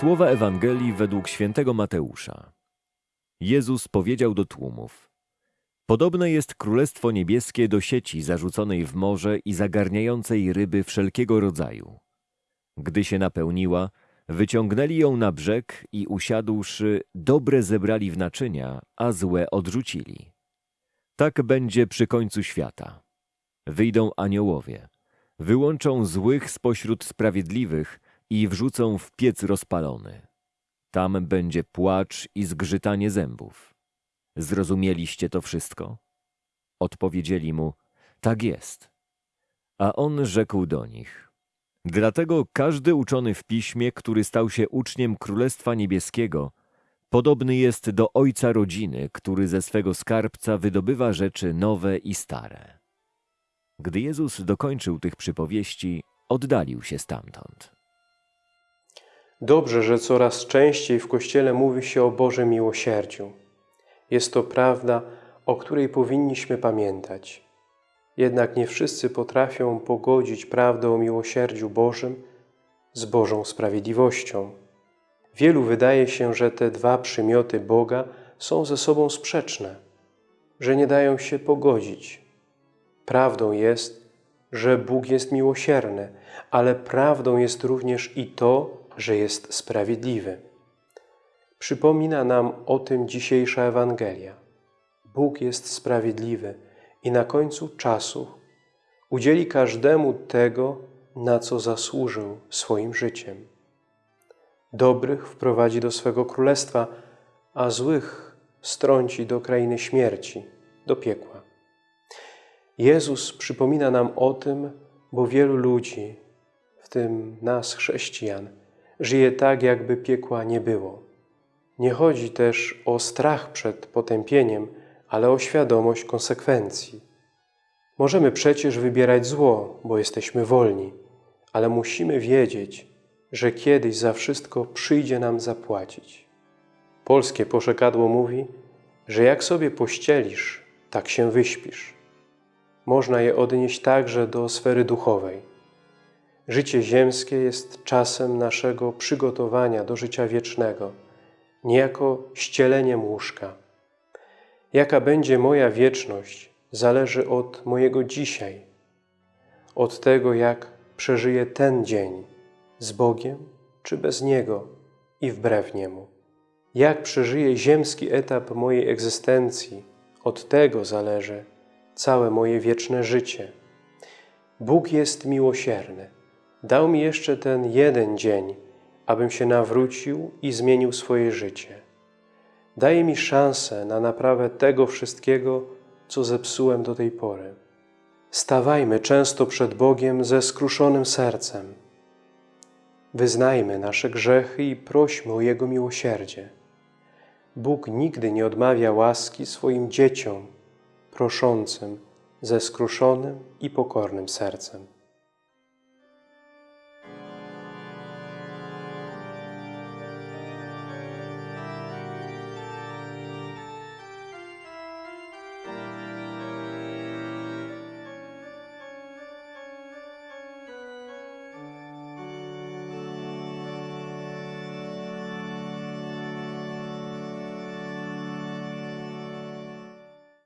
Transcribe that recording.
Słowa Ewangelii według świętego Mateusza. Jezus powiedział do tłumów: Podobne jest królestwo niebieskie do sieci zarzuconej w morze i zagarniającej ryby wszelkiego rodzaju. Gdy się napełniła, wyciągnęli ją na brzeg i usiadłszy, dobre zebrali w naczynia, a złe odrzucili. Tak będzie przy końcu świata. Wyjdą aniołowie, wyłączą złych spośród sprawiedliwych i wrzucą w piec rozpalony. Tam będzie płacz i zgrzytanie zębów. Zrozumieliście to wszystko? Odpowiedzieli mu, tak jest. A on rzekł do nich, dlatego każdy uczony w piśmie, który stał się uczniem Królestwa Niebieskiego, podobny jest do ojca rodziny, który ze swego skarbca wydobywa rzeczy nowe i stare. Gdy Jezus dokończył tych przypowieści, oddalił się stamtąd. Dobrze, że coraz częściej w Kościele mówi się o Bożym miłosierdziu. Jest to prawda, o której powinniśmy pamiętać. Jednak nie wszyscy potrafią pogodzić prawdę o miłosierdziu Bożym z Bożą sprawiedliwością. Wielu wydaje się, że te dwa przymioty Boga są ze sobą sprzeczne, że nie dają się pogodzić. Prawdą jest, że Bóg jest miłosierny, ale prawdą jest również i to, że jest sprawiedliwy. Przypomina nam o tym dzisiejsza Ewangelia. Bóg jest sprawiedliwy i na końcu czasu udzieli każdemu tego, na co zasłużył swoim życiem. Dobrych wprowadzi do swego królestwa, a złych strąci do krainy śmierci, do piekła. Jezus przypomina nam o tym, bo wielu ludzi, w tym nas, chrześcijan, żyje tak, jakby piekła nie było. Nie chodzi też o strach przed potępieniem, ale o świadomość konsekwencji. Możemy przecież wybierać zło, bo jesteśmy wolni, ale musimy wiedzieć, że kiedyś za wszystko przyjdzie nam zapłacić. Polskie poszekadło mówi, że jak sobie pościelisz, tak się wyśpisz. Można je odnieść także do sfery duchowej. Życie ziemskie jest czasem naszego przygotowania do życia wiecznego, niejako ścieleniem łóżka. Jaka będzie moja wieczność, zależy od mojego dzisiaj, od tego, jak przeżyję ten dzień z Bogiem czy bez Niego i wbrew Niemu. Jak przeżyję ziemski etap mojej egzystencji, od tego zależy całe moje wieczne życie. Bóg jest miłosierny. Dał mi jeszcze ten jeden dzień, abym się nawrócił i zmienił swoje życie. Daje mi szansę na naprawę tego wszystkiego, co zepsułem do tej pory. Stawajmy często przed Bogiem ze skruszonym sercem. Wyznajmy nasze grzechy i prośmy o Jego miłosierdzie. Bóg nigdy nie odmawia łaski swoim dzieciom, proszącym ze skruszonym i pokornym sercem.